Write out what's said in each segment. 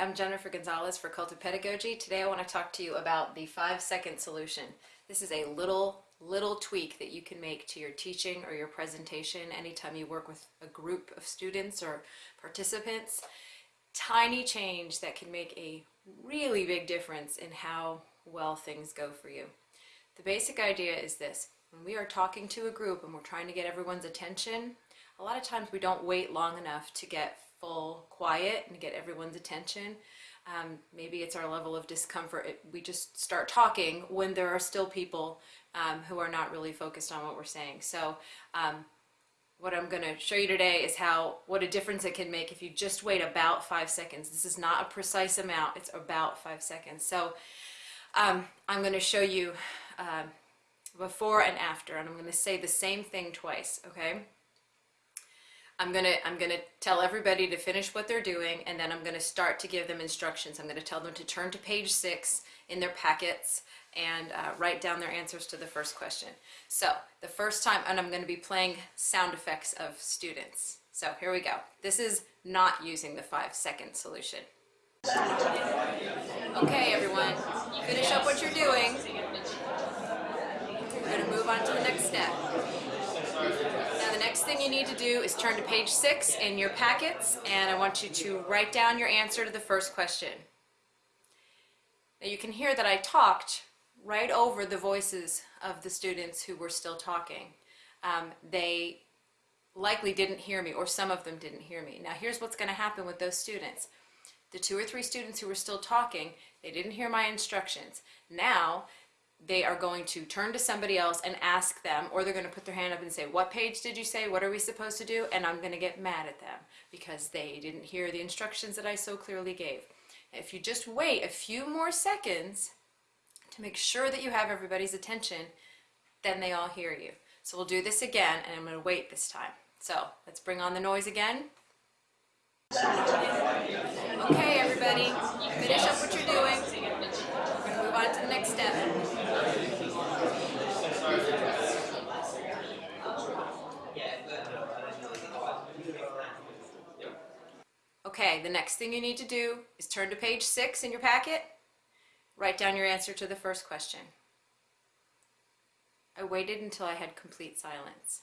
I'm Jennifer Gonzalez for Cult of Pedagogy. Today I want to talk to you about the five second solution. This is a little, little tweak that you can make to your teaching or your presentation anytime you work with a group of students or participants. Tiny change that can make a really big difference in how well things go for you. The basic idea is this. When we are talking to a group and we're trying to get everyone's attention, a lot of times we don't wait long enough to get full quiet and get everyone's attention. Um, maybe it's our level of discomfort. It, we just start talking when there are still people um, who are not really focused on what we're saying. So um, what I'm going to show you today is how, what a difference it can make if you just wait about five seconds. This is not a precise amount, it's about five seconds. So um, I'm going to show you uh, before and after, and I'm going to say the same thing twice, okay? I'm gonna I'm gonna tell everybody to finish what they're doing and then I'm gonna start to give them instructions. I'm gonna tell them to turn to page six in their packets and uh, write down their answers to the first question. So the first time, and I'm gonna be playing sound effects of students. So here we go. This is not using the five second solution. Okay everyone, finish up what you're doing. We're gonna move on to the next step thing you need to do is turn to page six in your packets and I want you to write down your answer to the first question. Now you can hear that I talked right over the voices of the students who were still talking. Um, they likely didn't hear me or some of them didn't hear me. Now here's what's going to happen with those students. The two or three students who were still talking, they didn't hear my instructions. Now they are going to turn to somebody else and ask them, or they're going to put their hand up and say, what page did you say? What are we supposed to do? And I'm going to get mad at them because they didn't hear the instructions that I so clearly gave. If you just wait a few more seconds to make sure that you have everybody's attention, then they all hear you. So we'll do this again, and I'm going to wait this time. So let's bring on the noise again. Okay, everybody, finish up what you're doing. We're going to move on to the next step. Okay, the next thing you need to do is turn to page six in your packet, write down your answer to the first question. I waited until I had complete silence.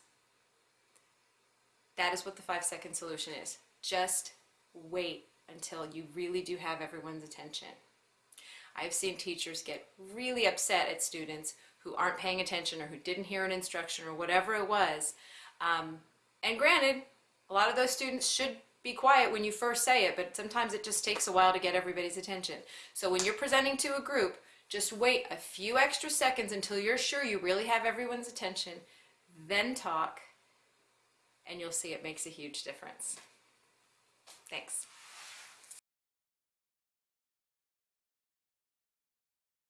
That is what the five second solution is. Just wait until you really do have everyone's attention. I've seen teachers get really upset at students who aren't paying attention or who didn't hear an instruction or whatever it was. Um, and granted, a lot of those students should be quiet when you first say it, but sometimes it just takes a while to get everybody's attention. So when you're presenting to a group, just wait a few extra seconds until you're sure you really have everyone's attention, then talk, and you'll see it makes a huge difference. Thanks.